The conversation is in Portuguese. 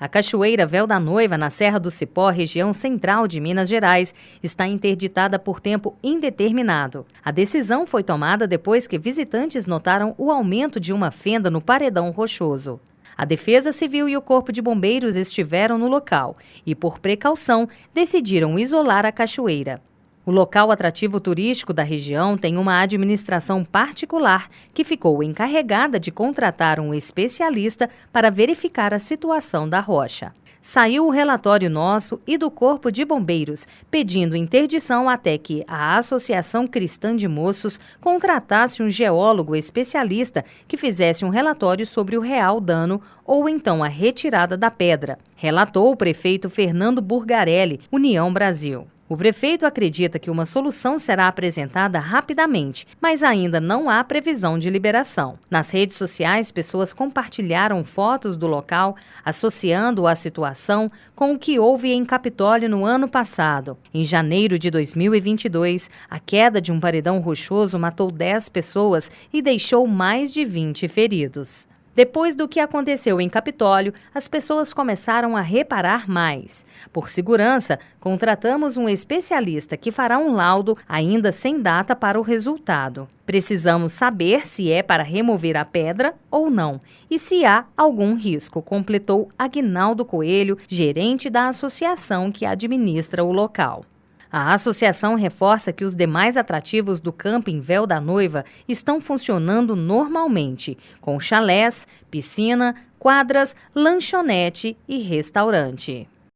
A Cachoeira Véu da Noiva, na Serra do Cipó, região central de Minas Gerais, está interditada por tempo indeterminado. A decisão foi tomada depois que visitantes notaram o aumento de uma fenda no paredão rochoso. A Defesa Civil e o Corpo de Bombeiros estiveram no local e, por precaução, decidiram isolar a cachoeira. O local atrativo turístico da região tem uma administração particular que ficou encarregada de contratar um especialista para verificar a situação da rocha. Saiu o relatório nosso e do Corpo de Bombeiros, pedindo interdição até que a Associação Cristã de Moços contratasse um geólogo especialista que fizesse um relatório sobre o real dano ou então a retirada da pedra, relatou o prefeito Fernando Burgarelli, União Brasil. O prefeito acredita que uma solução será apresentada rapidamente, mas ainda não há previsão de liberação. Nas redes sociais, pessoas compartilharam fotos do local, associando a situação com o que houve em Capitólio no ano passado. Em janeiro de 2022, a queda de um paredão rochoso matou 10 pessoas e deixou mais de 20 feridos. Depois do que aconteceu em Capitólio, as pessoas começaram a reparar mais. Por segurança, contratamos um especialista que fará um laudo ainda sem data para o resultado. Precisamos saber se é para remover a pedra ou não e se há algum risco, completou Agnaldo Coelho, gerente da associação que administra o local. A associação reforça que os demais atrativos do camping Véu da Noiva estão funcionando normalmente, com chalés, piscina, quadras, lanchonete e restaurante.